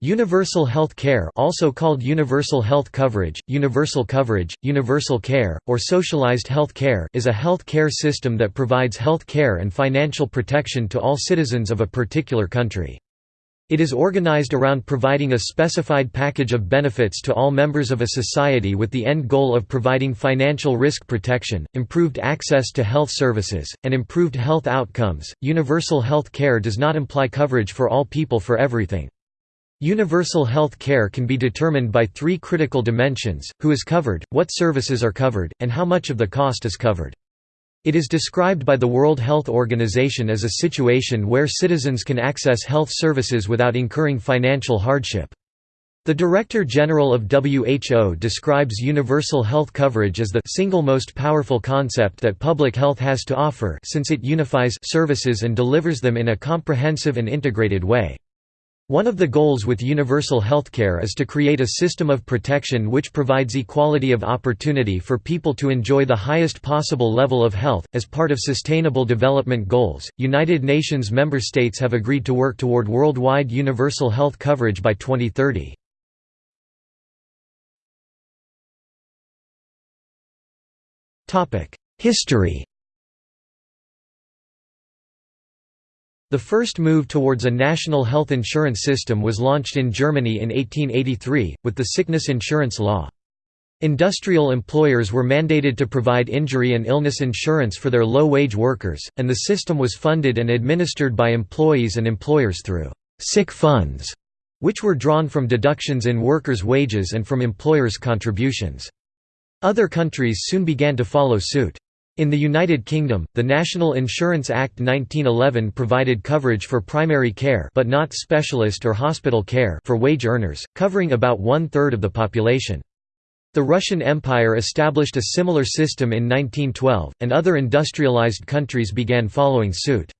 Universal health care also called universal health coverage, universal coverage, universal care, or socialized health care is a health care system that provides health care and financial protection to all citizens of a particular country. It is organized around providing a specified package of benefits to all members of a society with the end goal of providing financial risk protection, improved access to health services, and improved health outcomes. Universal health care does not imply coverage for all people for everything. Universal health care can be determined by three critical dimensions, who is covered, what services are covered, and how much of the cost is covered. It is described by the World Health Organization as a situation where citizens can access health services without incurring financial hardship. The Director General of WHO describes universal health coverage as the single most powerful concept that public health has to offer since it unifies services and delivers them in a comprehensive and integrated way. One of the goals with universal healthcare is to create a system of protection which provides equality of opportunity for people to enjoy the highest possible level of health. As part of Sustainable Development Goals, United Nations member states have agreed to work toward worldwide universal health coverage by 2030. History The first move towards a national health insurance system was launched in Germany in 1883, with the sickness insurance law. Industrial employers were mandated to provide injury and illness insurance for their low-wage workers, and the system was funded and administered by employees and employers through «sick funds», which were drawn from deductions in workers' wages and from employers' contributions. Other countries soon began to follow suit. In the United Kingdom, the National Insurance Act 1911 provided coverage for primary care but not specialist or hospital care for wage earners, covering about one-third of the population. The Russian Empire established a similar system in 1912, and other industrialized countries began following suit.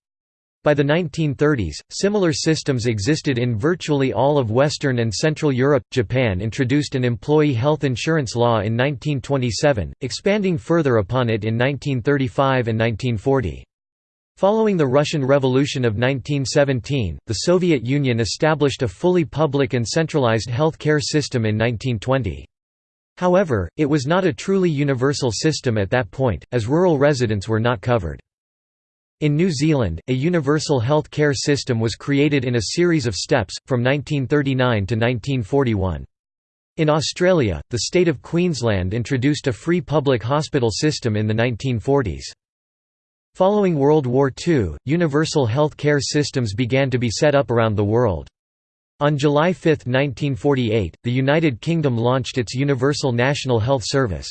By the 1930s, similar systems existed in virtually all of Western and Central Europe. Japan introduced an employee health insurance law in 1927, expanding further upon it in 1935 and 1940. Following the Russian Revolution of 1917, the Soviet Union established a fully public and centralized health care system in 1920. However, it was not a truly universal system at that point, as rural residents were not covered. In New Zealand, a universal health care system was created in a series of steps, from 1939 to 1941. In Australia, the state of Queensland introduced a free public hospital system in the 1940s. Following World War II, universal health care systems began to be set up around the world. On July 5, 1948, the United Kingdom launched its Universal National Health Service.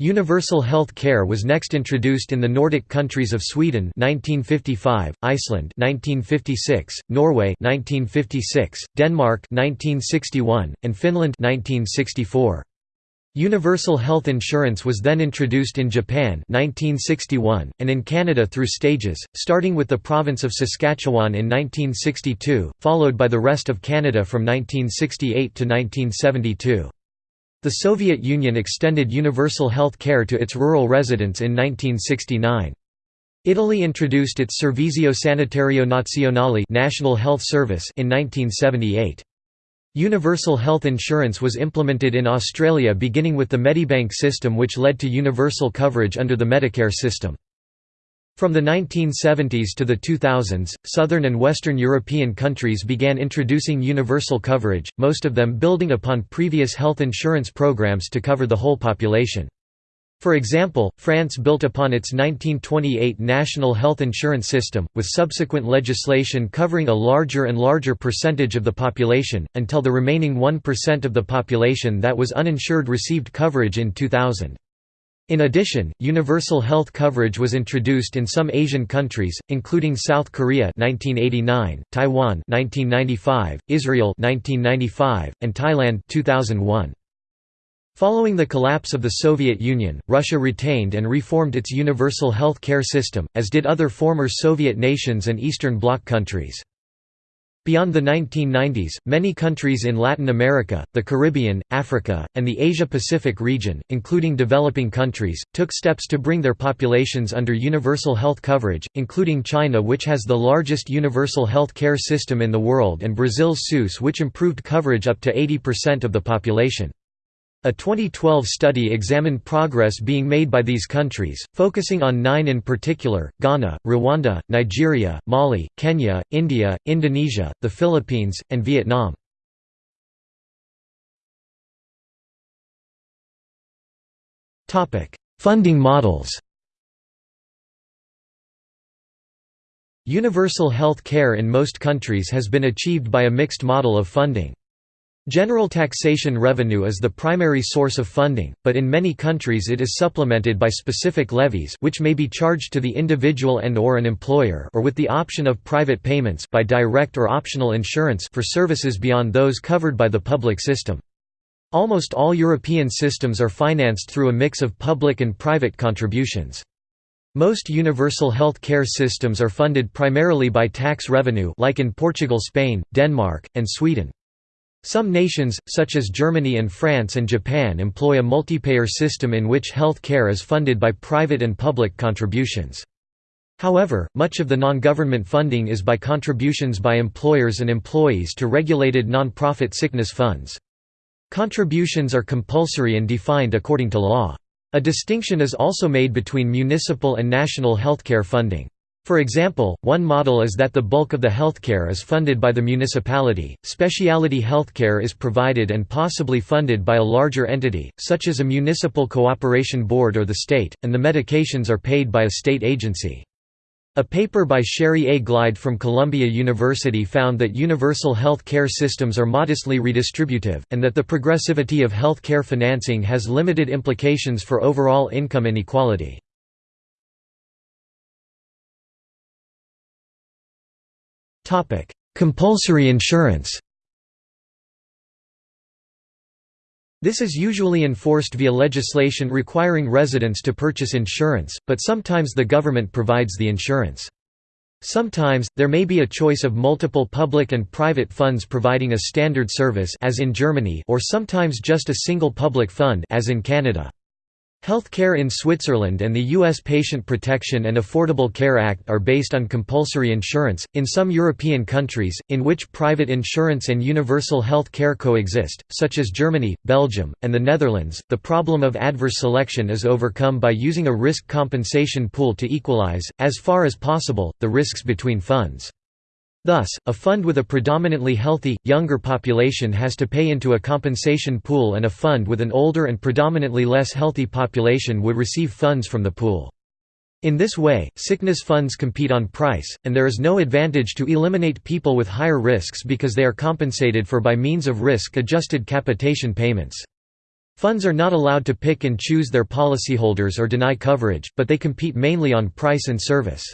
Universal health care was next introduced in the Nordic countries of Sweden 1955, Iceland 1956, Norway 1956, Denmark 1961, and Finland 1964. Universal health insurance was then introduced in Japan 1961, and in Canada through stages, starting with the province of Saskatchewan in 1962, followed by the rest of Canada from 1968 to 1972. The Soviet Union extended universal health care to its rural residents in 1969. Italy introduced its Servizio Sanitario Nazionale National Health Service in 1978. Universal health insurance was implemented in Australia beginning with the Medibank system which led to universal coverage under the Medicare system. From the 1970s to the 2000s, southern and western European countries began introducing universal coverage, most of them building upon previous health insurance programs to cover the whole population. For example, France built upon its 1928 national health insurance system, with subsequent legislation covering a larger and larger percentage of the population, until the remaining 1% of the population that was uninsured received coverage in 2000. In addition, universal health coverage was introduced in some Asian countries, including South Korea 1989, Taiwan 1995, Israel 1995, and Thailand 2001. Following the collapse of the Soviet Union, Russia retained and reformed its universal health care system, as did other former Soviet nations and Eastern Bloc countries. Beyond the 1990s, many countries in Latin America, the Caribbean, Africa, and the Asia-Pacific region, including developing countries, took steps to bring their populations under universal health coverage, including China which has the largest universal health care system in the world and Brazil's SUS which improved coverage up to 80% of the population. A 2012 study examined progress being made by these countries, focusing on nine in particular, Ghana, Rwanda, Nigeria, Mali, Kenya, India, Indonesia, the Philippines, and Vietnam. Funding models Universal health care in most countries has been achieved by a mixed model of funding. General taxation revenue is the primary source of funding, but in many countries it is supplemented by specific levies which may be charged to the individual and or an employer or with the option of private payments by direct or optional insurance for services beyond those covered by the public system. Almost all European systems are financed through a mix of public and private contributions. Most universal health care systems are funded primarily by tax revenue like in Portugal Spain, Denmark, and Sweden. Some nations, such as Germany and France and Japan employ a multipayer system in which health care is funded by private and public contributions. However, much of the non-government funding is by contributions by employers and employees to regulated non-profit sickness funds. Contributions are compulsory and defined according to law. A distinction is also made between municipal and national healthcare funding. For example, one model is that the bulk of the healthcare is funded by the municipality, specialty healthcare is provided and possibly funded by a larger entity, such as a municipal cooperation board or the state, and the medications are paid by a state agency. A paper by Sherry A. Glied from Columbia University found that universal health care systems are modestly redistributive, and that the progressivity of health care financing has limited implications for overall income inequality. Compulsory insurance This is usually enforced via legislation requiring residents to purchase insurance, but sometimes the government provides the insurance. Sometimes, there may be a choice of multiple public and private funds providing a standard service as in Germany or sometimes just a single public fund as in Canada. Health care in Switzerland and the U.S. Patient Protection and Affordable Care Act are based on compulsory insurance. In some European countries, in which private insurance and universal health care coexist, such as Germany, Belgium, and the Netherlands, the problem of adverse selection is overcome by using a risk compensation pool to equalize, as far as possible, the risks between funds. Thus, a fund with a predominantly healthy, younger population has to pay into a compensation pool and a fund with an older and predominantly less healthy population would receive funds from the pool. In this way, sickness funds compete on price, and there is no advantage to eliminate people with higher risks because they are compensated for by means of risk-adjusted capitation payments. Funds are not allowed to pick and choose their policyholders or deny coverage, but they compete mainly on price and service.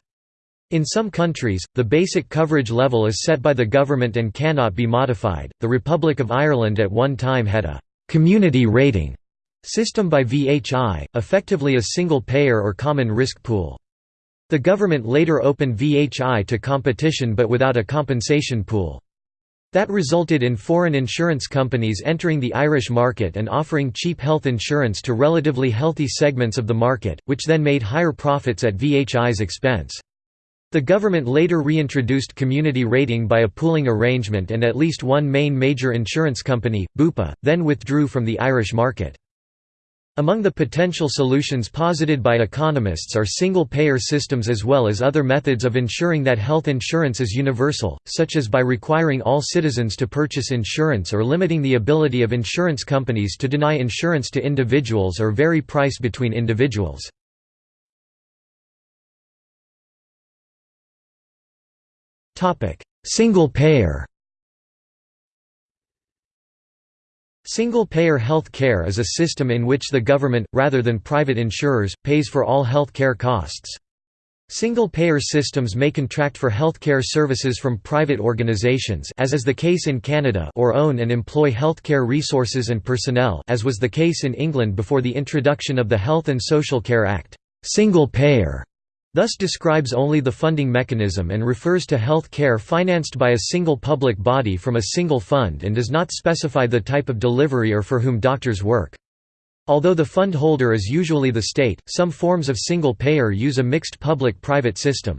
In some countries, the basic coverage level is set by the government and cannot be modified. The Republic of Ireland at one time had a community rating system by VHI, effectively a single payer or common risk pool. The government later opened VHI to competition but without a compensation pool. That resulted in foreign insurance companies entering the Irish market and offering cheap health insurance to relatively healthy segments of the market, which then made higher profits at VHI's expense. The government later reintroduced community rating by a pooling arrangement and at least one main major insurance company, Bupa, then withdrew from the Irish market. Among the potential solutions posited by economists are single-payer systems as well as other methods of ensuring that health insurance is universal, such as by requiring all citizens to purchase insurance or limiting the ability of insurance companies to deny insurance to individuals or vary price between individuals. Single-payer Single-payer health care is a system in which the government, rather than private insurers, pays for all health care costs. Single-payer systems may contract for healthcare services from private organizations as is the case in Canada or own and employ healthcare resources and personnel as was the case in England before the introduction of the Health and Social Care Act. Single-payer thus describes only the funding mechanism and refers to health care financed by a single public body from a single fund and does not specify the type of delivery or for whom doctors work. Although the fund holder is usually the state, some forms of single-payer use a mixed public-private system.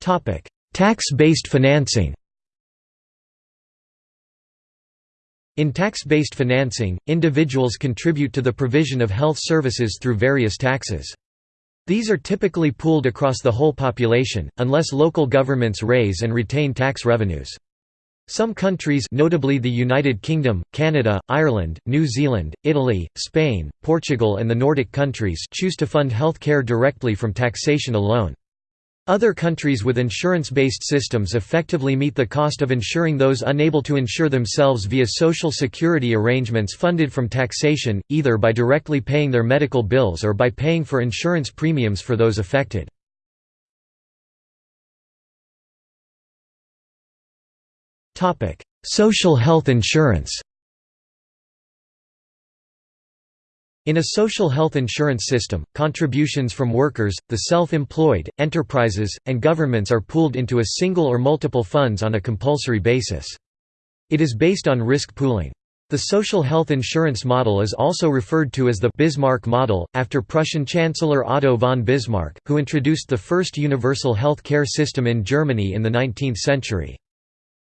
Tax-based financing In tax-based financing, individuals contribute to the provision of health services through various taxes. These are typically pooled across the whole population, unless local governments raise and retain tax revenues. Some countries notably the United Kingdom, Canada, Ireland, New Zealand, Italy, Spain, Portugal and the Nordic countries choose to fund health care directly from taxation alone. Other countries with insurance-based systems effectively meet the cost of insuring those unable to insure themselves via social security arrangements funded from taxation, either by directly paying their medical bills or by paying for insurance premiums for those affected. Social health insurance In a social health insurance system, contributions from workers, the self-employed, enterprises, and governments are pooled into a single or multiple funds on a compulsory basis. It is based on risk pooling. The social health insurance model is also referred to as the Bismarck model, after Prussian Chancellor Otto von Bismarck, who introduced the first universal health care system in Germany in the 19th century.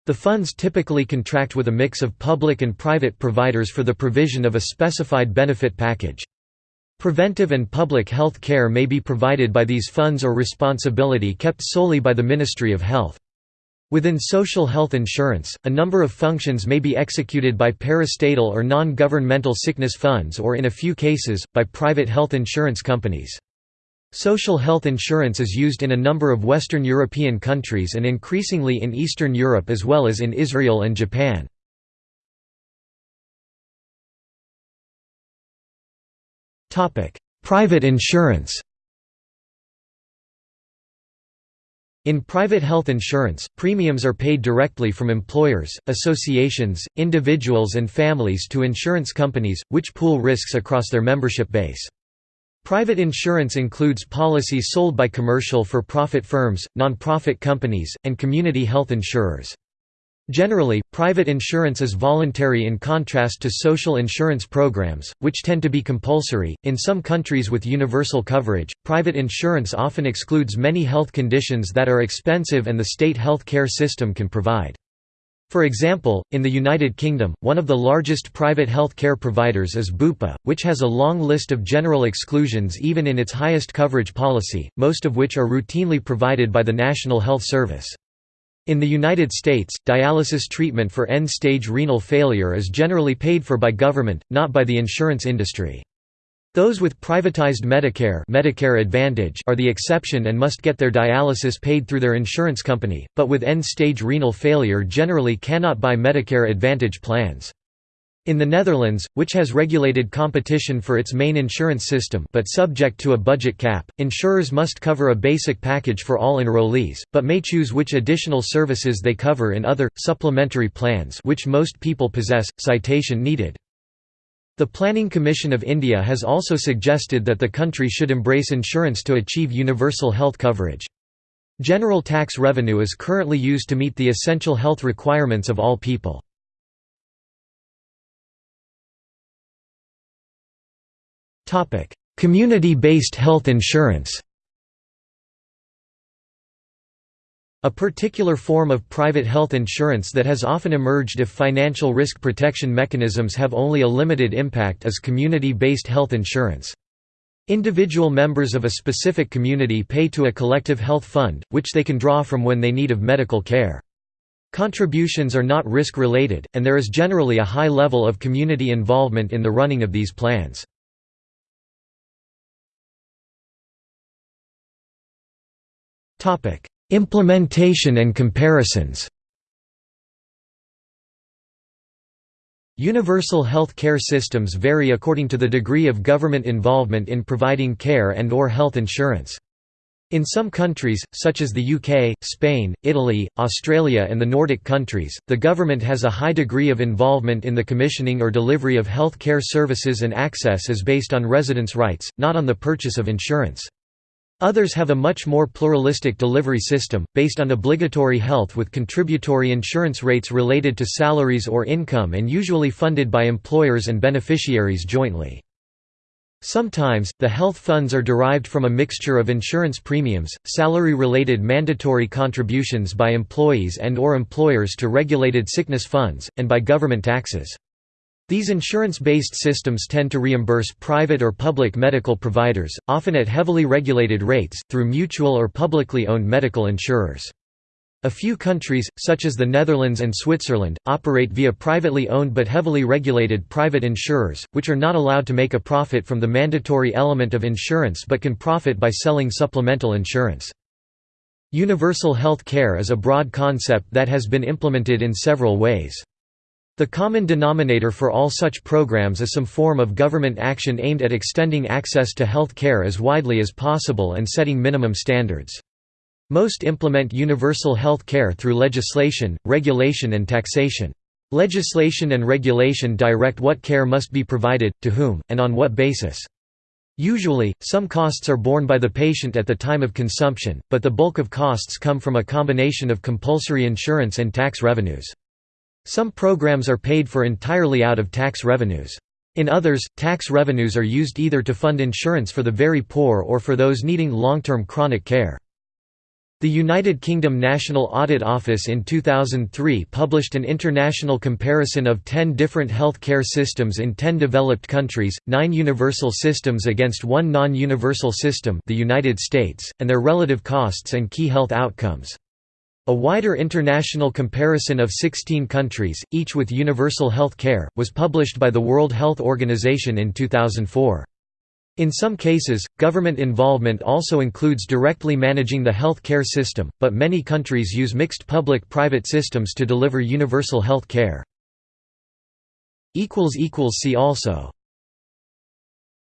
The funds typically contract with a mix of public and private providers for the provision of a specified benefit package. Preventive and public health care may be provided by these funds or responsibility kept solely by the Ministry of Health. Within social health insurance, a number of functions may be executed by parastatal or non-governmental sickness funds or in a few cases, by private health insurance companies. Social health insurance is used in a number of Western European countries and increasingly in Eastern Europe as well as in Israel and Japan. Private insurance In private health insurance, premiums are paid directly from employers, associations, individuals and families to insurance companies, which pool risks across their membership base. Private insurance includes policies sold by commercial for-profit firms, non-profit companies, and community health insurers. Generally, private insurance is voluntary in contrast to social insurance programs, which tend to be compulsory. In some countries with universal coverage, private insurance often excludes many health conditions that are expensive and the state health care system can provide. For example, in the United Kingdom, one of the largest private health care providers is Bupa, which has a long list of general exclusions even in its highest coverage policy, most of which are routinely provided by the National Health Service. In the United States, dialysis treatment for end-stage renal failure is generally paid for by government, not by the insurance industry. Those with privatized Medicare, Medicare Advantage are the exception and must get their dialysis paid through their insurance company, but with end-stage renal failure generally cannot buy Medicare Advantage plans. In the Netherlands, which has regulated competition for its main insurance system but subject to a budget cap, insurers must cover a basic package for all enrollees, but may choose which additional services they cover in other, supplementary plans which most people possess, citation needed. The Planning Commission of India has also suggested that the country should embrace insurance to achieve universal health coverage. General tax revenue is currently used to meet the essential health requirements of all people. Community-based health insurance A particular form of private health insurance that has often emerged if financial risk protection mechanisms have only a limited impact is community-based health insurance. Individual members of a specific community pay to a collective health fund, which they can draw from when they need of medical care. Contributions are not risk-related, and there is generally a high level of community involvement in the running of these plans. Implementation and comparisons Universal health care systems vary according to the degree of government involvement in providing care and or health insurance. In some countries, such as the UK, Spain, Italy, Australia and the Nordic countries, the government has a high degree of involvement in the commissioning or delivery of health care services and access is based on residence rights, not on the purchase of insurance. Others have a much more pluralistic delivery system, based on obligatory health with contributory insurance rates related to salaries or income and usually funded by employers and beneficiaries jointly. Sometimes, the health funds are derived from a mixture of insurance premiums, salary-related mandatory contributions by employees and or employers to regulated sickness funds, and by government taxes. These insurance-based systems tend to reimburse private or public medical providers, often at heavily regulated rates, through mutual or publicly owned medical insurers. A few countries, such as the Netherlands and Switzerland, operate via privately owned but heavily regulated private insurers, which are not allowed to make a profit from the mandatory element of insurance but can profit by selling supplemental insurance. Universal health care is a broad concept that has been implemented in several ways. The common denominator for all such programs is some form of government action aimed at extending access to health care as widely as possible and setting minimum standards. Most implement universal health care through legislation, regulation and taxation. Legislation and regulation direct what care must be provided, to whom, and on what basis. Usually, some costs are borne by the patient at the time of consumption, but the bulk of costs come from a combination of compulsory insurance and tax revenues. Some programs are paid for entirely out of tax revenues. In others, tax revenues are used either to fund insurance for the very poor or for those needing long-term chronic care. The United Kingdom National Audit Office in 2003 published an international comparison of 10 different health care systems in 10 developed countries, 9 universal systems against one non-universal system the United States, and their relative costs and key health outcomes. A wider international comparison of 16 countries, each with universal health care, was published by the World Health Organization in 2004. In some cases, government involvement also includes directly managing the health care system, but many countries use mixed public-private systems to deliver universal health care. See also